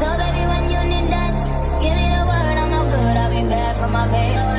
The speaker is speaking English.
So baby, when you need that, give me the word. I'm no good. I'll be bad for my baby.